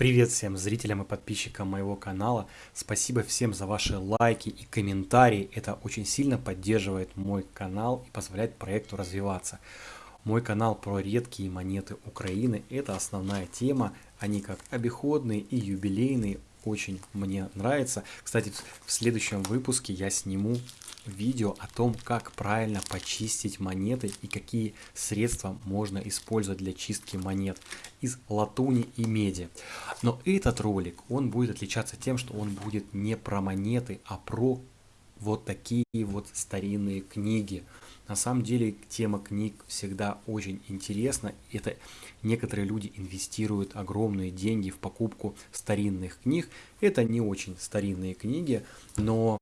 Привет всем зрителям и подписчикам моего канала. Спасибо всем за ваши лайки и комментарии. Это очень сильно поддерживает мой канал и позволяет проекту развиваться. Мой канал про редкие монеты Украины. Это основная тема. Они как обиходные и юбилейные. Очень мне нравится. Кстати, в следующем выпуске я сниму видео о том, как правильно почистить монеты и какие средства можно использовать для чистки монет из латуни и меди. Но этот ролик, он будет отличаться тем, что он будет не про монеты, а про вот такие вот старинные книги. На самом деле тема книг всегда очень интересна. Это некоторые люди инвестируют огромные деньги в покупку старинных книг. Это не очень старинные книги, но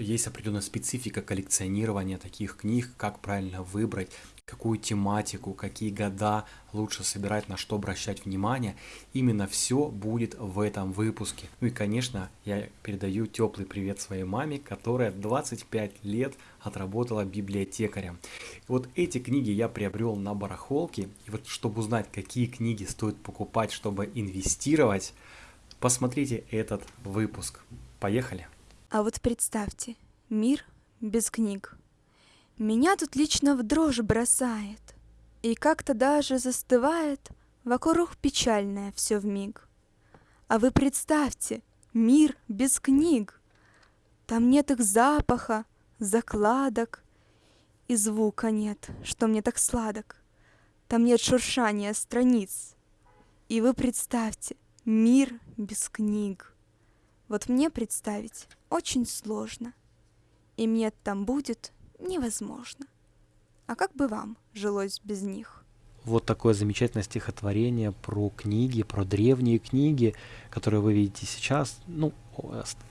есть определенная специфика коллекционирования таких книг, как правильно выбрать, какую тематику, какие года лучше собирать, на что обращать внимание. Именно все будет в этом выпуске. Ну и, конечно, я передаю теплый привет своей маме, которая 25 лет отработала библиотекарем. Вот эти книги я приобрел на барахолке. И вот чтобы узнать, какие книги стоит покупать, чтобы инвестировать, посмотрите этот выпуск. Поехали! А вот представьте, мир без книг. Меня тут лично в дрожь бросает, И как-то даже застывает Вокруг печальное все в миг. А вы представьте, мир без книг. Там нет их запаха, закладок, И звука нет, что мне так сладок. Там нет шуршания страниц. И вы представьте, мир без книг. Вот мне представить очень сложно, и мне там будет невозможно. А как бы вам жилось без них? Вот такое замечательное стихотворение про книги, про древние книги, которые вы видите сейчас. Ну,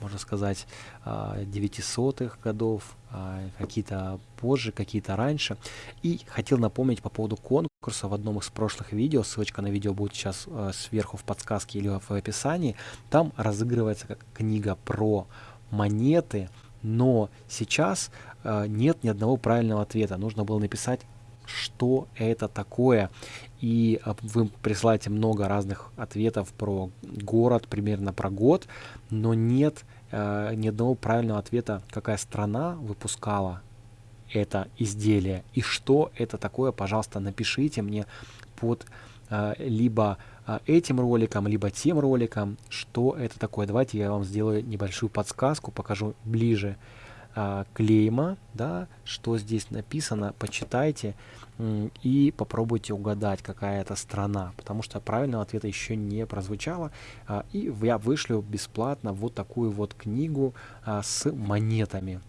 можно сказать, 900-х а, годов, а, какие-то позже, какие-то раньше. И хотел напомнить по поводу конкурса в одном из прошлых видео, ссылочка на видео будет сейчас а, сверху в подсказке или в описании, там разыгрывается как книга про монеты, но сейчас нет ни одного правильного ответа. Нужно было написать что это такое. И а, вы присылаете много разных ответов про город, примерно про год, но нет э, ни одного правильного ответа, какая страна выпускала это изделие и что это такое, пожалуйста, напишите мне под э, либо э, этим роликом, либо тем роликом, что это такое. Давайте я вам сделаю небольшую подсказку, покажу ближе а, клейма, да, что здесь написано, почитайте и попробуйте угадать, какая это страна, потому что правильного ответа еще не прозвучало. А, и я вышлю бесплатно вот такую вот книгу а, с монетами.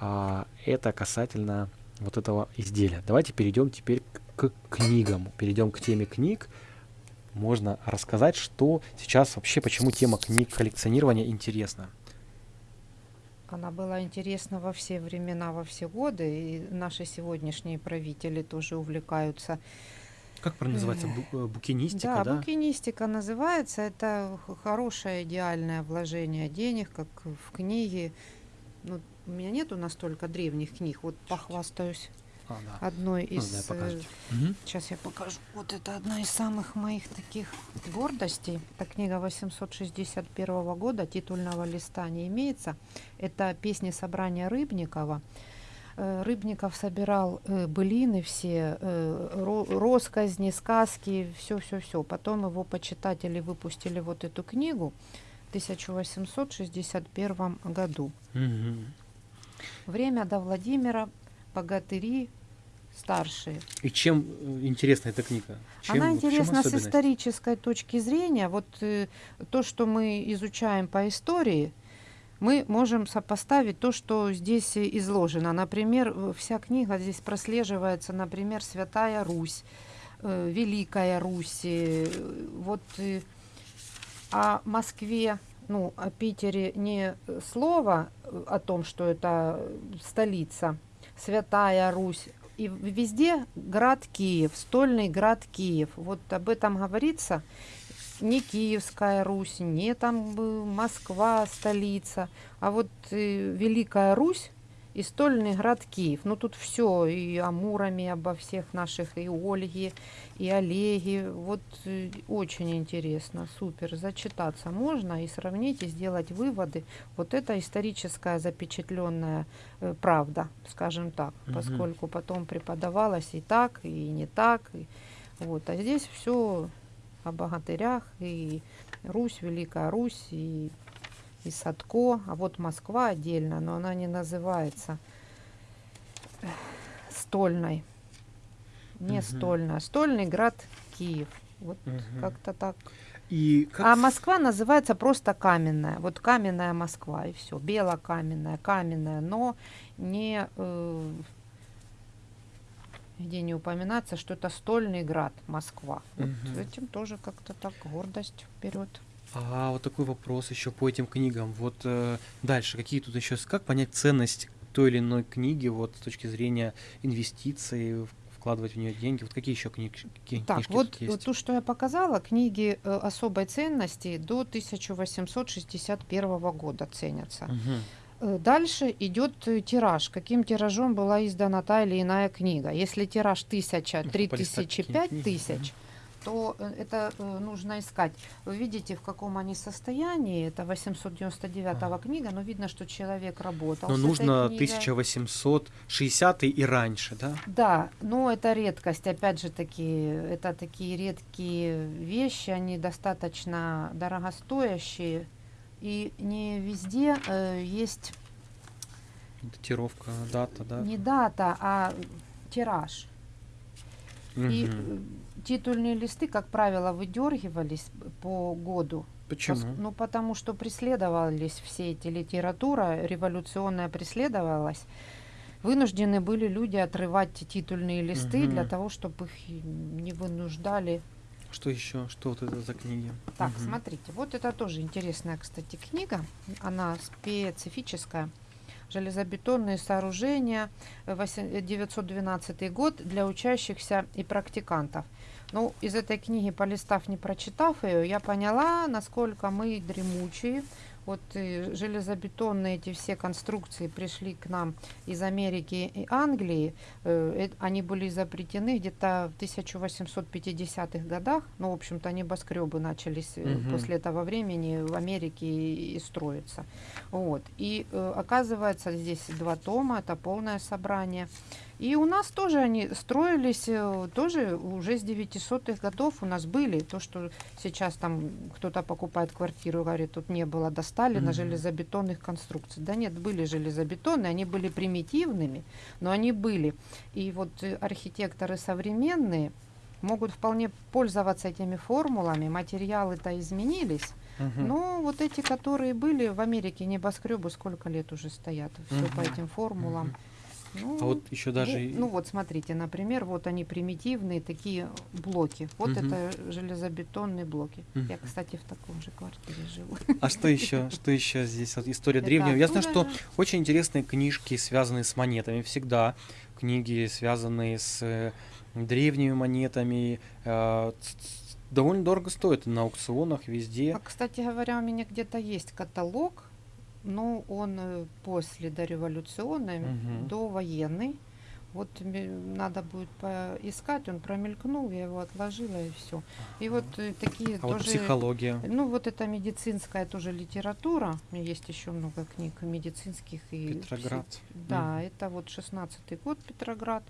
А, это касательно вот этого изделия. Давайте перейдем теперь к книгам. Перейдем к теме книг. Можно рассказать, что сейчас вообще, почему тема книг коллекционирования интересна. Она была интересна во все времена, во все годы, и наши сегодняшние правители тоже увлекаются. Как правильно называется? Бу букинистика, да? Да, букинистика называется. Это хорошее идеальное вложение денег, как в книги. Ну, у меня нету настолько древних книг, вот похвастаюсь а, да. одной из... Ну, да, угу. Сейчас я покажу. Вот это одна из самых моих таких гордостей. Это книга 861 года, титульного листа не имеется. Это песни собрания Рыбникова. Э, Рыбников собирал э, былины все, э, росказни, сказки, все-все-все. Потом его почитатели выпустили вот эту книгу 1861 году. Угу. Время до Владимира богатыри старшие. И чем э, интересна эта книга? Чем, Она интересна с исторической точки зрения. Вот э, то, что мы изучаем по истории, мы можем сопоставить то, что здесь изложено. Например, вся книга здесь прослеживается, например, Святая Русь, э, Великая Русь. Э, вот э, о Москве, ну, о Питере не слово о том, что это столица, Святая Русь. И везде град Киев, стольный град Киев. Вот об этом говорится. Не Киевская Русь, не там Москва, столица, а вот э, Великая Русь и стольный град Киев. Ну тут все и о Муроме, обо всех наших, и Ольге, и Олеге. Вот э, очень интересно, супер. Зачитаться можно и сравнить, и сделать выводы. Вот это историческая запечатленная э, правда, скажем так, Мгм. поскольку потом преподавалось и так, и не так. и вот. А здесь все о богатырях, и Русь, Великая Русь, и и Садко, а вот Москва отдельно, но она не называется э, стольной. Не Мгм. стольная. Стольный град Киев. Вот Мгм. как-то так. И как... А Москва называется просто каменная. Вот каменная Москва и все. Белокаменная, каменная, но не э, где не упоминается, что это стольный град Москва. Вот Мгм. этим тоже как-то так гордость вперед. А вот такой вопрос еще по этим книгам. Вот э, дальше, какие тут еще, как понять ценность той или иной книги вот с точки зрения инвестиций, вкладывать в нее деньги? Вот какие еще книг, книжки так, вот, есть? Вот то, что я показала, книги э, особой ценности до 1861 года ценятся. Угу. Дальше идет э, тираж, каким тиражом была издана та или иная книга. Если тираж 1000, 3000, 5000, то э, это э, нужно искать. Вы видите, в каком они состоянии. Это 899 Ага. книга, но видно, что человек работал. Но нужно книгой. 1860 и раньше, да? Да, но это редкость. Опять же таки, это такие редкие вещи, они достаточно дорогостоящие. И не везде э, есть Датировка, дата, да? не дата, а тираж. И э, титульные листы, как правило, выдергивались по году. Пос- Почему? Ну, потому что преследовались все эти литература, революционная преследовалась. Вынуждены были люди отрывать титульные листы для Мгм. того, чтобы их не вынуждали. Что еще? Что вот это за книги? Так, Мгм. смотрите, вот это тоже интересная, кстати, книга. Она специфическая. Железобетонные сооружения, э, восемь- э, 912 год для учащихся и практикантов. Ну, из этой книги, полистав, не прочитав ее, я поняла, насколько мы дремучие. Вот железобетонные эти все конструкции пришли к нам из Америки и Англии. Э, э, Они были изобретены где-то в 1850-х годах. Ну, в общем-то, небоскребы начались Мгм. после этого времени в Америке и, и строиться. Вот. И оказывается, здесь два тома, это полное собрание. И у нас тоже они строились, э, тоже уже с 900-х годов у нас были. То, что сейчас там кто-то покупает квартиру, говорит, тут не было, достали на Мгм. железобетонных конструкций. Да нет, были железобетонные, они были примитивными, но они были. И вот э, архитекторы современные могут вполне пользоваться этими формулами, материалы-то изменились, Мгм. но вот эти, которые были в Америке, небоскребы, сколько лет уже стоят, все по Мгм. этим формулам. Мгм. Ну, А вот еще даже... ну, ну вот смотрите, например, вот они примитивные такие блоки. Вот Мгм. это железобетонные блоки. Я, Мгм. кстати, в таком же квартире живу. А что еще? Что еще здесь? Вот история Это древнего. Я знаю, что же. очень интересные книжки, связанные с монетами. Всегда книги, связанные с э, древними монетами. э, довольно дорого стоят на аукционах везде. А, кстати говоря, у меня где-то есть каталог, но он э, после дореволюционный, Мгм. довоенный. Вот надо будет поискать, он промелькнул, я его отложила и все. И вот э, такие А вот тоже... психология. Ну, вот это медицинская тоже литература. У меня есть еще много книг медицинских и пси- Петроград. Да, это вот 16-й год Петроград.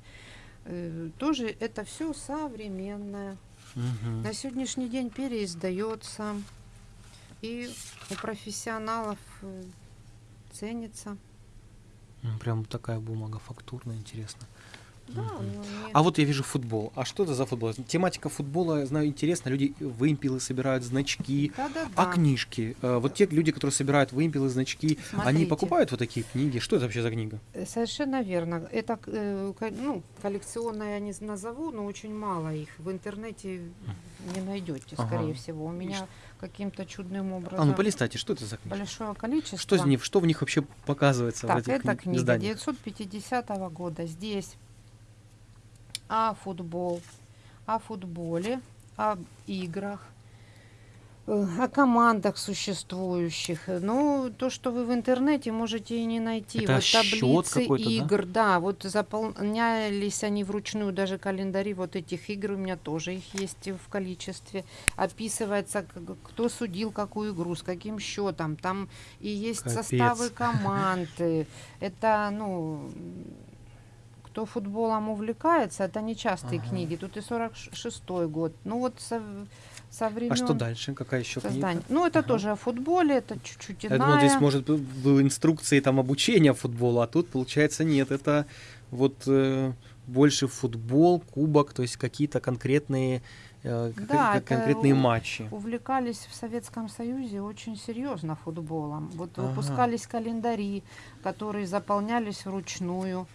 Э, Тоже это все современное. Мгм. На сегодняшний день переиздается. И у профессионалов э, ценится. М, Прям такая бумага фактурная, интересно. Да, ну, не- А вот я вижу футбол. А что это за футбол? Тематика футбола, я знаю, интересно. Люди вымпелы собирают, значки. Да-да-да. А книжки? Э, Вот те люди, которые собирают вымпелы, значки, они Смотрите. покупают вот такие книги? Что это вообще за книга? Э, Совершенно верно. Это э, ну, коллекционное я не назову, но очень мало их. В интернете не найдете, Ага. скорее всего. У меня каким-то чудным образом А ну полистайте, что это за книги? большое количество. Что, из них, что в них вообще показывается в Так, этих это кни- книга изданиях? 950 года. Здесь о футбол, о футболе, об играх, о командах существующих. Ну, то, что вы в интернете можете и не найти. Это вот таблицы какой-то, да? игр, да? вот заполнялись они вручную, даже календари вот этих игр у меня тоже их есть в количестве. Описывается, кто судил какую игру, с каким счетом. Там и есть Капец. составы команды. Это, ну, кто футболом увлекается, это не частые Ага. книги. Тут и 46-й год. Ну вот со, времен А что дальше? Какая еще книга? создания. Ну, это Ага. тоже о футболе, это чуть-чуть Я иная. думал, здесь может в инструкции там обучения футбола, а тут получается нет. Это вот э, больше футбол, кубок, то есть какие-то конкретные э, Да, кон- это конкретные у- матчи. увлекались в Советском Союзе очень серьезно футболом. Вот Ага. выпускались календари, которые заполнялись вручную,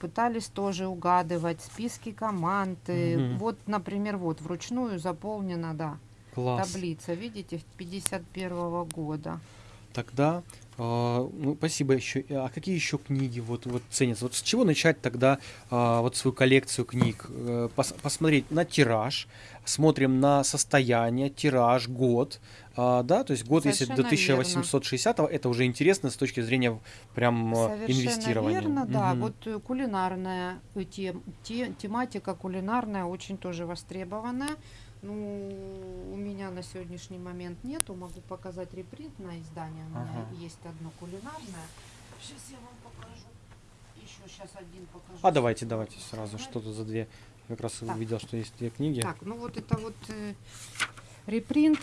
пытались тоже угадывать списки команд. э, Мгм. Вот, например, вот вручную заполнена, да, Класс. таблица, видите, 51 года. Тогда, э, ну, спасибо еще. А какие еще книги вот, вот ценятся? Вот с чего начать тогда а, вот свою коллекцию книг? Э, пос- посмотреть на тираж, смотрим на состояние, тираж, год, а, да, то есть год, если до Совершенно 1860 это уже интересно с точки зрения прям э, Совершенно инвестирования. верно, да. Мгм. Вот э, кулинарная э, тем, те- тематика кулинарная очень тоже востребованная. Ну, у меня на сегодняшний момент нету, могу показать репринт на издание. У меня Ага. есть одно кулинарное. Сейчас я вам покажу. Еще сейчас один покажу. А давайте, давайте сразу, что тут за две. Я как раз Так. увидел, что есть две книги. Так, ну вот это вот э, репринт,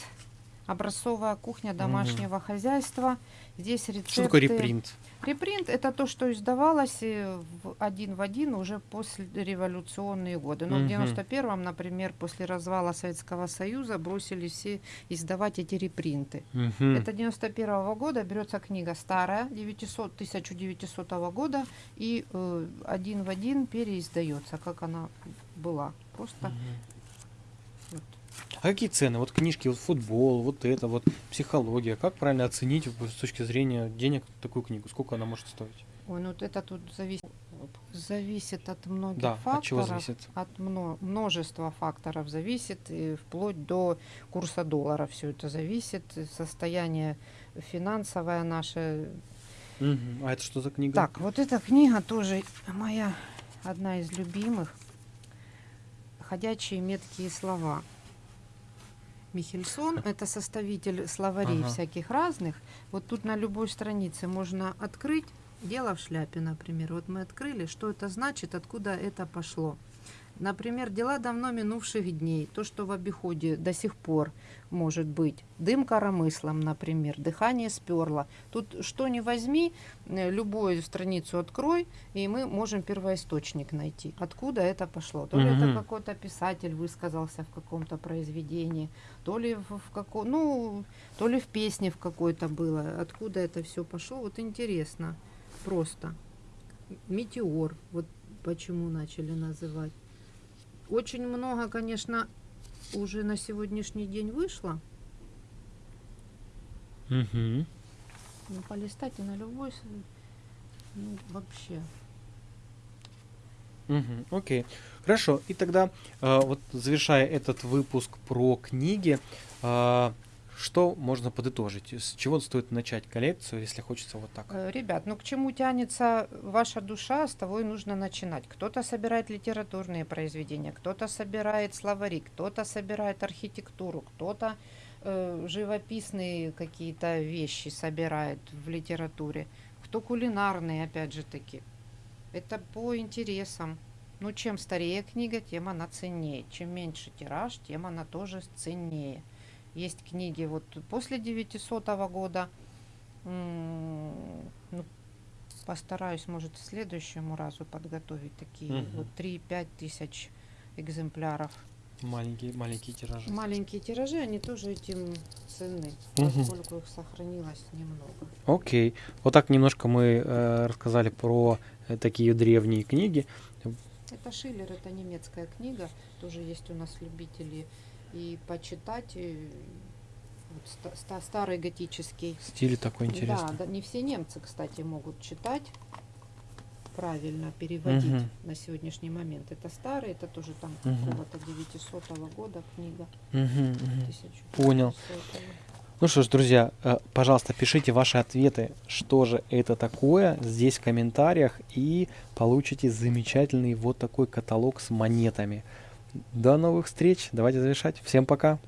образцовая кухня домашнего хозяйства. Здесь рецепты. Что такое репринт? Репринт это то, что издавалось э, в один в один уже после революционные годы. Но Мгм. в 91-м, например, после развала Советского Союза бросили все издавать эти репринты. Мгм. Это 91 года берется книга старая, 900, 1900 года, и э, один в один переиздается, как она была. Просто Мгм. вот. А какие цены? Вот книжки, вот футбол, вот это, вот психология. Как правильно оценить с точки зрения денег такую книгу? Сколько она может стоить? Ой, ну вот это тут зависит, зависит от многих Да, факторов. от чего зависит? От мно- множества факторов зависит, и вплоть до курса доллара все это зависит, состояние финансовое наше. А это что за книга? Так, вот эта книга тоже моя одна из любимых. «Ходячие меткие слова». Михельсон – это составитель словарей Ага. всяких разных. Вот тут на любой странице можно открыть «Дело в шляпе», например. Вот мы открыли, что это значит, откуда это пошло. Например, дела давно минувших дней, то, что в обиходе до сих пор может быть. Дым коромыслом, например, дыхание сперло. Тут что ни возьми, э, любую страницу открой, и мы можем первоисточник найти. Откуда это пошло? То ли это Мгм. какой-то писатель высказался в каком-то произведении, то ли в, в како- ну, то ли в песне в какой-то было. Откуда это все пошло? Вот интересно. Просто. Метеор. Вот почему начали называть. Очень много, конечно, уже на сегодняшний день вышло. Мгм. Ну, полистать и на любой, ну, вообще. Мгм. Окей. Хорошо. И тогда, э, вот завершая этот выпуск про книги, э, что можно подытожить? С чего стоит начать коллекцию, если хочется вот так? Э, Ребят, ну к чему тянется ваша душа, с того и нужно начинать. Кто-то собирает литературные произведения, кто-то собирает словари, кто-то собирает архитектуру, кто-то э, живописные какие-то вещи собирает в литературе, кто кулинарные, опять же таки. Это по интересам. Ну, чем старее книга, тем она ценнее. Чем меньше тираж, тем она тоже ценнее. Есть книги вот после 900 года, ну, постараюсь, может, к следующему разу подготовить такие Мгм. вот 3-5 тысяч экземпляров. Маленькие, маленькие тиражи. Маленькие тиражи, они тоже этим ценны, Мгм. поскольку их сохранилось немного. Окей. Вот так немножко мы э, рассказали про э, такие древние книги. Это Шиллер, это немецкая книга, тоже есть у нас любители и почитать. и вот ста- ста- старый готический Стиль такой интересный. Да, да, не все немцы, кстати, могут читать. правильно переводить Мгм. на сегодняшний момент. Это старый, это тоже там Мгм. какого-то 900 года книга. 1900. Понял. Ну что ж, друзья, э, пожалуйста, пишите ваши ответы, что же это такое, здесь в комментариях, и получите замечательный вот такой каталог с монетами. До новых встреч, давайте завершать. Всем пока.